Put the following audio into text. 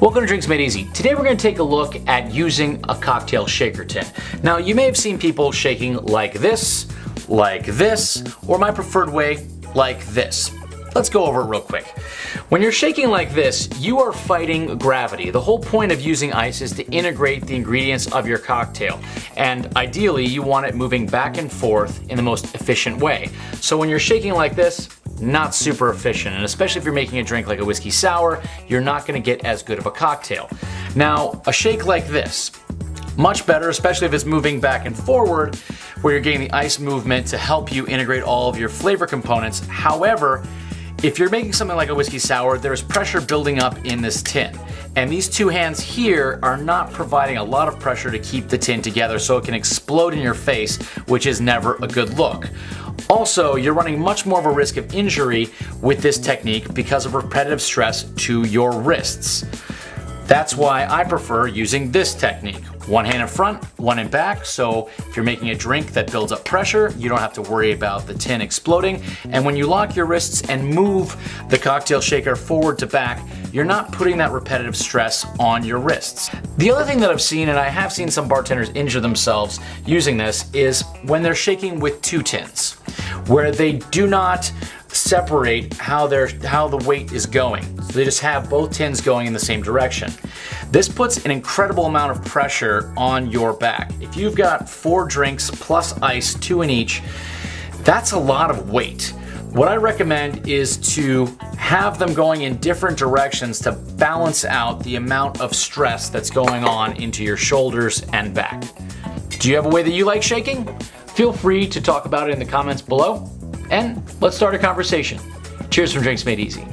Welcome to Drinks Made Easy. Today we're going to take a look at using a cocktail shaker tin. Now you may have seen people shaking like this, like this, or my preferred way, like this. Let's go over it real quick. When you're shaking like this, you are fighting gravity. The whole point of using ice is to integrate the ingredients of your cocktail. And ideally, you want it moving back and forth in the most efficient way. So when you're shaking like this, not super efficient. And especially if you're making a drink like a whiskey sour, you're not gonna get as good of a cocktail. Now, a shake like this, much better, especially if it's moving back and forward, where you're getting the ice movement to help you integrate all of your flavor components. However, if you're making something like a whiskey sour, there's pressure building up in this tin. And these two hands here are not providing a lot of pressure to keep the tin together so it can explode in your face, which is never a good look. Also, you're running much more of a risk of injury with this technique because of repetitive stress to your wrists. That's why I prefer using this technique. One hand in front, one in back, so if you're making a drink that builds up pressure, you don't have to worry about the tin exploding. And when you lock your wrists and move the cocktail shaker forward to back, you're not putting that repetitive stress on your wrists. The other thing that I've seen, and I have seen some bartenders injure themselves using this, is when they're shaking with two tins, where they do not separate how their how the weight is going. So they just have both tins going in the same direction. This puts an incredible amount of pressure on your back. If you've got four drinks plus ice, two in each, that's a lot of weight. What I recommend is to have them going in different directions to balance out the amount of stress that's going on into your shoulders and back. Do you have a way that you like shaking? Feel free to talk about it in the comments below and let's start a conversation. Cheers from Drinks Made Easy.